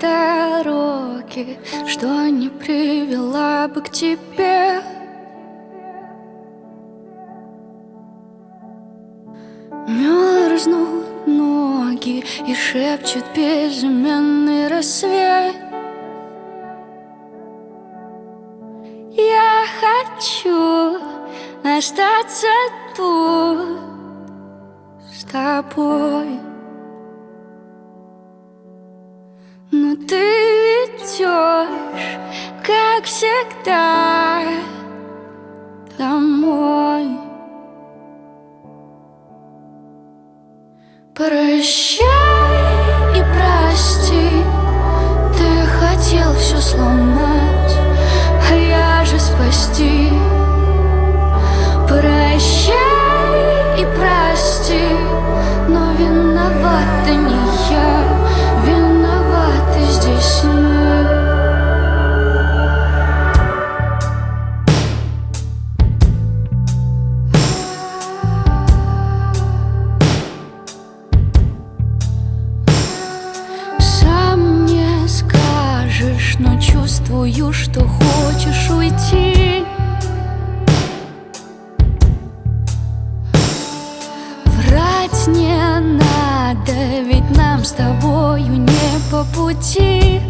дороги, что не привела бы к тебе. Мерзнут ноги и шепчет безымянный рассвет. Я хочу остаться тут с тобой. Идешь, как всегда, домой. Прощай и прости, ты хотел все сломать, а я же спасти. Прощай и прости, но виновата не я, виноваты здесь мы. Но чувствую, что хочешь уйти. Врать не надо, ведь нам с тобою не по пути.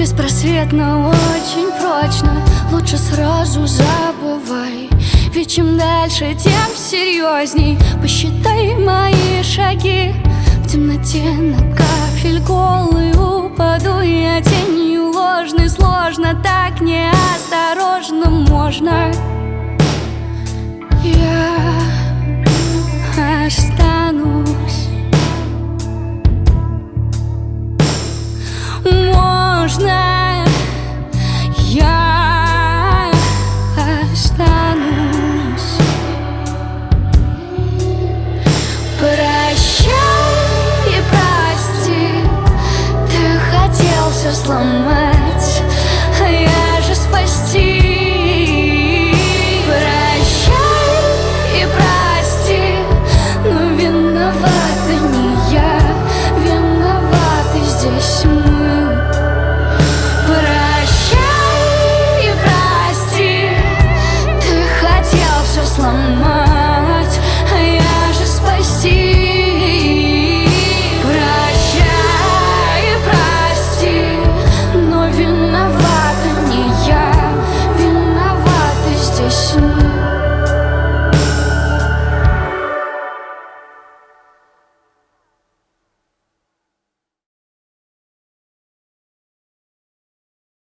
Беспросветно, очень прочно. Лучше сразу забывай Ведь чем дальше, тем серьезней. Посчитай мои шаги. В темноте на кафель голый упаду Я тенью ложной, сложно Так неосторожно можно. Я сломать, а я же спасти.